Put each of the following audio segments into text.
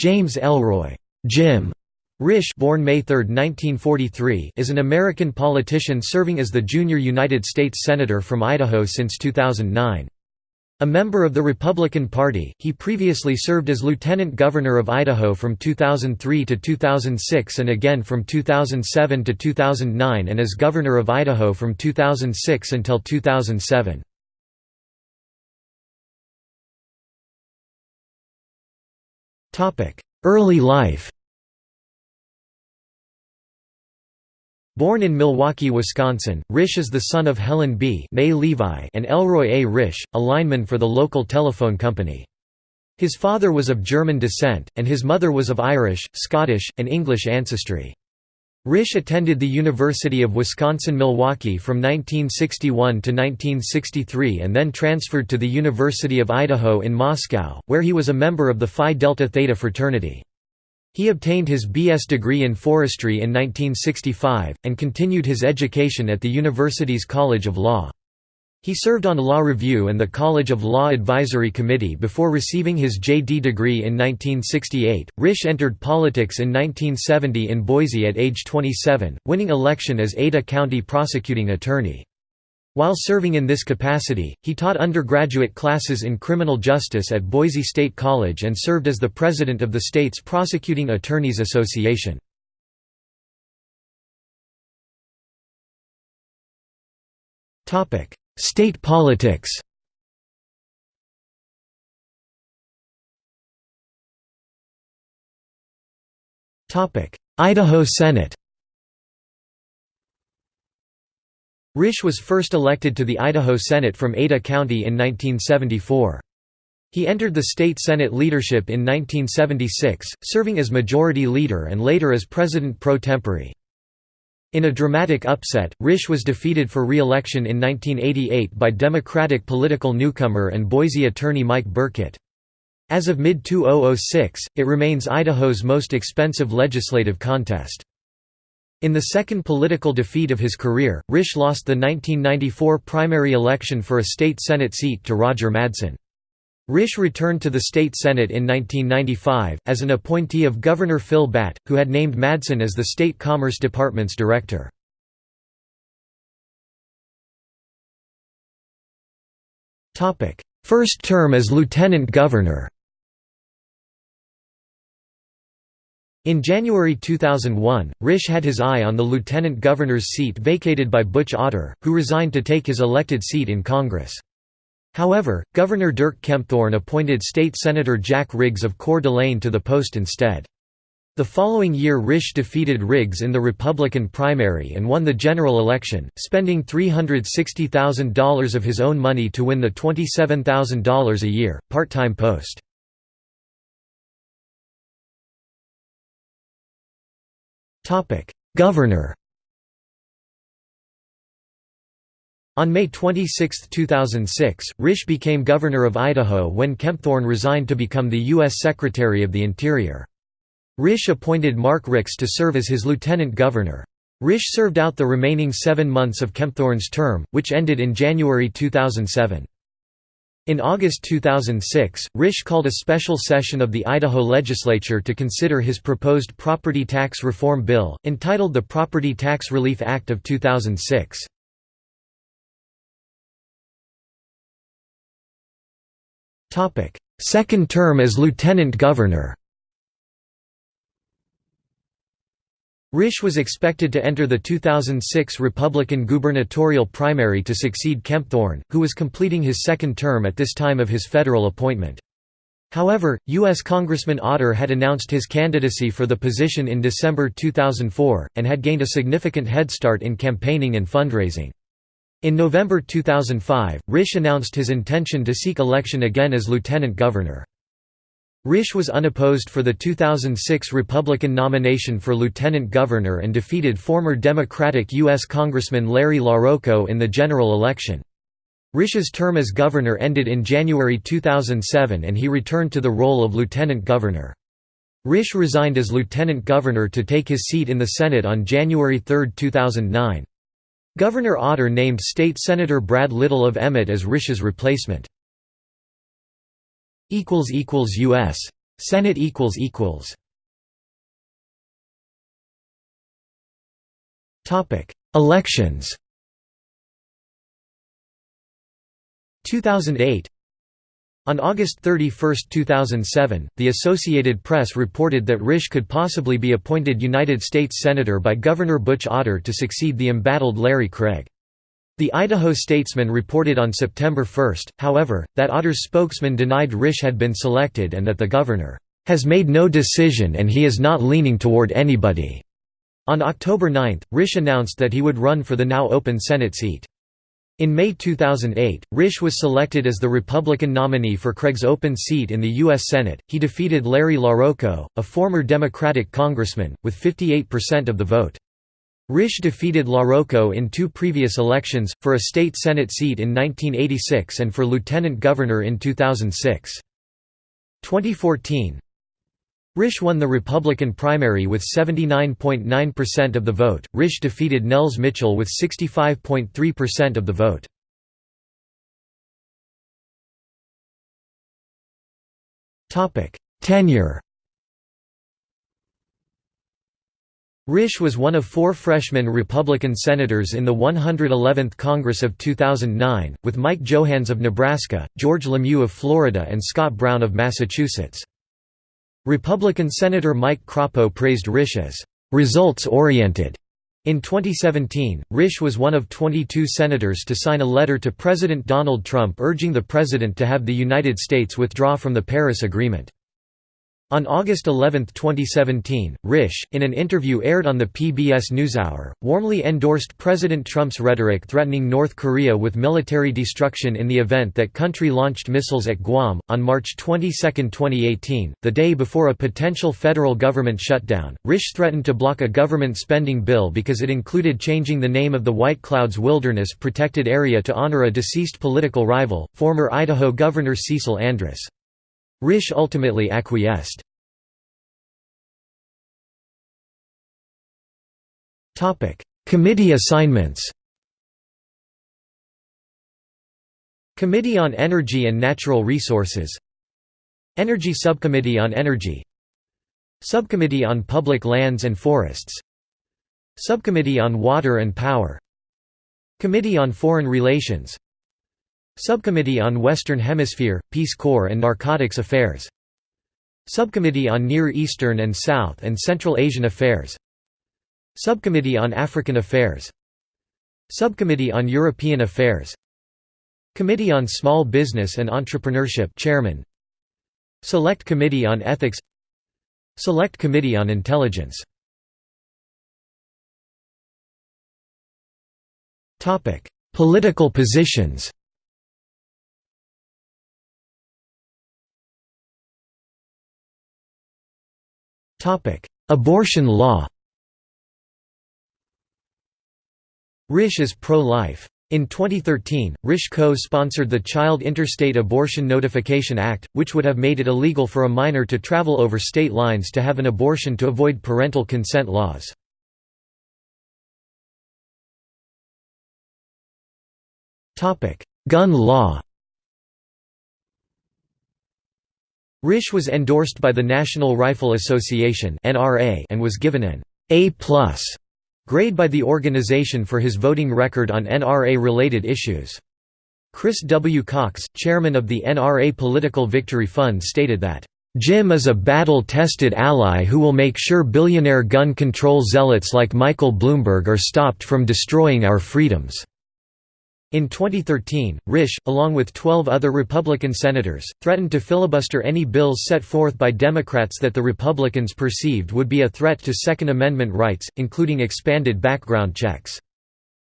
James Elroy Jim Risch born May 3, 1943, is an American politician serving as the junior United States Senator from Idaho since 2009. A member of the Republican Party, he previously served as Lieutenant Governor of Idaho from 2003 to 2006 and again from 2007 to 2009 and as Governor of Idaho from 2006 until 2007. Early life Born in Milwaukee, Wisconsin, Risch is the son of Helen B. May Levi and Elroy A. Risch, a lineman for the local telephone company. His father was of German descent, and his mother was of Irish, Scottish, and English ancestry. Risch attended the University of Wisconsin-Milwaukee from 1961 to 1963 and then transferred to the University of Idaho in Moscow, where he was a member of the Phi Delta Theta fraternity. He obtained his B.S. degree in forestry in 1965, and continued his education at the university's College of Law. He served on Law Review and the College of Law Advisory Committee before receiving his J.D. degree in 1968. Risch entered politics in 1970 in Boise at age 27, winning election as Ada County prosecuting attorney. While serving in this capacity, he taught undergraduate classes in criminal justice at Boise State College and served as the president of the state's Prosecuting Attorneys Association. State politics Idaho Senate Risch was first elected to the Idaho Senate from Ada County in 1974. He entered the state Senate leadership in 1976, serving as Majority Leader and later as President pro tempore. In a dramatic upset, Risch was defeated for re-election in 1988 by Democratic political newcomer and Boise attorney Mike Burkett. As of mid-2006, it remains Idaho's most expensive legislative contest. In the second political defeat of his career, Risch lost the 1994 primary election for a state Senate seat to Roger Madsen. Risch returned to the state Senate in 1995, as an appointee of Governor Phil Batt, who had named Madsen as the state Commerce Department's director. First term as lieutenant governor In January 2001, Risch had his eye on the lieutenant governor's seat vacated by Butch Otter, who resigned to take his elected seat in Congress. However, Governor Dirk Kempthorne appointed State Senator Jack Riggs of Coeur d'Alene to the post instead. The following year Risch defeated Riggs in the Republican primary and won the general election, spending $360,000 of his own money to win the $27,000 a year, part-time post. Governor On May 26, 2006, Risch became governor of Idaho when Kempthorne resigned to become the U.S. Secretary of the Interior. Risch appointed Mark Ricks to serve as his lieutenant governor. Risch served out the remaining seven months of Kempthorne's term, which ended in January 2007. In August 2006, Risch called a special session of the Idaho legislature to consider his proposed property tax reform bill, entitled the Property Tax Relief Act of 2006. Second term as lieutenant governor Risch was expected to enter the 2006 Republican gubernatorial primary to succeed Kempthorne, who was completing his second term at this time of his federal appointment. However, U.S. Congressman Otter had announced his candidacy for the position in December 2004, and had gained a significant head start in campaigning and fundraising. In November 2005, Risch announced his intention to seek election again as lieutenant governor. Risch was unopposed for the 2006 Republican nomination for lieutenant governor and defeated former Democratic U.S. Congressman Larry LaRocco in the general election. Risch's term as governor ended in January 2007 and he returned to the role of lieutenant governor. Risch resigned as lieutenant governor to take his seat in the Senate on January 3, 2009. Governor Otter named State Senator Brad Little of Emmett as Risch's replacement. U.S. Senate Elections 2008 on August 31, 2007, the Associated Press reported that Risch could possibly be appointed United States Senator by Governor Butch Otter to succeed the embattled Larry Craig. The Idaho Statesman reported on September 1, however, that Otter's spokesman denied Risch had been selected and that the governor has made no decision and he is not leaning toward anybody. On October 9, Risch announced that he would run for the now open Senate seat. In May 2008, Risch was selected as the Republican nominee for Craig's open seat in the U.S. Senate. He defeated Larry LaRocco, a former Democratic congressman, with 58% of the vote. Risch defeated LaRocco in two previous elections, for a state Senate seat in 1986 and for lieutenant governor in 2006. 2014 Risch won the Republican primary with 79.9% of the vote. Risch defeated Nels Mitchell with 65.3% of the vote. Topic: Tenure. Risch was one of four freshman Republican senators in the 111th Congress of 2009, with Mike Johanns of Nebraska, George Lemieux of Florida and Scott Brown of Massachusetts. Republican Senator Mike Crapo praised Risch as results-oriented. In 2017, Risch was one of 22 senators to sign a letter to President Donald Trump urging the president to have the United States withdraw from the Paris Agreement. On August 11, 2017, Risch, in an interview aired on the PBS NewsHour, warmly endorsed President Trump's rhetoric threatening North Korea with military destruction in the event that country launched missiles at Guam. On March 22, 2018, the day before a potential federal government shutdown, Risch threatened to block a government spending bill because it included changing the name of the White Clouds Wilderness Protected Area to honor a deceased political rival, former Idaho Governor Cecil Andrus. Risch ultimately acquiesced. Committee assignments. Committee on Energy and Natural Resources. Energy Subcommittee on Energy. Subcommittee on Public Lands and Forests. Subcommittee on Water and Power. Committee on Foreign Relations Subcommittee on Western Hemisphere, Peace Corps and Narcotics Affairs. Subcommittee on Near Eastern and South and Central Asian Affairs. Subcommittee on African Affairs. Subcommittee on European Affairs. Committee on Small Business and Entrepreneurship Chairman. Select Committee on Ethics. Select Committee on Intelligence. Political positions Abortion law Risch is pro-life. In 2013, Risch co-sponsored the Child Interstate Abortion Notification Act, which would have made it illegal for a minor to travel over state lines to have an abortion to avoid parental consent laws. Gun law Risch was endorsed by the National Rifle Association and was given an A+ grade by the organization for his voting record on NRA-related issues. Chris W. Cox, chairman of the NRA Political Victory Fund stated that, "...Jim is a battle-tested ally who will make sure billionaire gun control zealots like Michael Bloomberg are stopped from destroying our freedoms." In 2013, Risch, along with 12 other Republican senators, threatened to filibuster any bills set forth by Democrats that the Republicans perceived would be a threat to Second Amendment rights, including expanded background checks.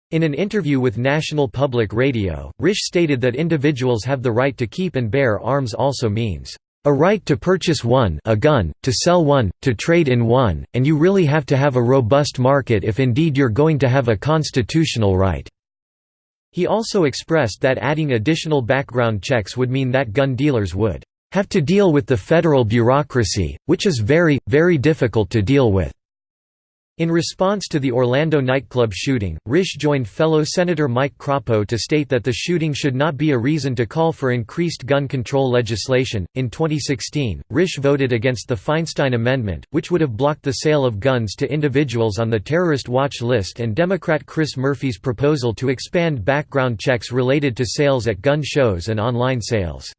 In an interview with National Public Radio, Risch stated that individuals have the right to keep and bear arms also means, "...a right to purchase one a gun, to sell one, to trade in one, and you really have to have a robust market if indeed you're going to have a constitutional right." He also expressed that adding additional background checks would mean that gun dealers would have to deal with the federal bureaucracy, which is very, very difficult to deal with. In response to the Orlando nightclub shooting, Risch joined fellow Senator Mike Crapo to state that the shooting should not be a reason to call for increased gun control legislation. In 2016, Risch voted against the Feinstein Amendment, which would have blocked the sale of guns to individuals on the terrorist watch list, and Democrat Chris Murphy's proposal to expand background checks related to sales at gun shows and online sales.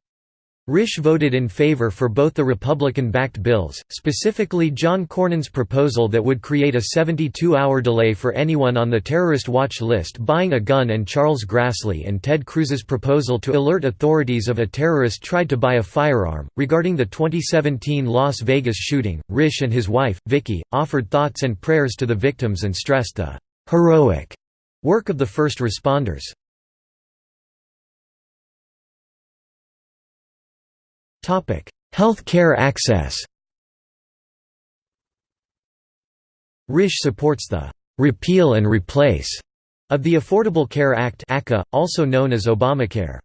Risch voted in favor for both the Republican-backed bills, specifically John Cornyn's proposal that would create a 72-hour delay for anyone on the terrorist watch list buying a gun and Charles Grassley and Ted Cruz's proposal to alert authorities of a terrorist tried to buy a firearm. Regarding the 2017 Las Vegas shooting, Risch and his wife, Vicky, offered thoughts and prayers to the victims and stressed the «heroic» work of the first responders. Health care access Risch supports the «repeal and replace» of the Affordable Care Act also known as Obamacare.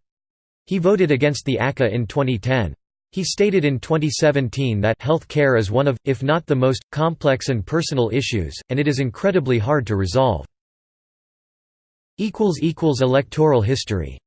He voted against the ACA in 2010. He stated in 2017 that health care is one of, if not the most, complex and personal issues, and it is incredibly hard to resolve. Electoral history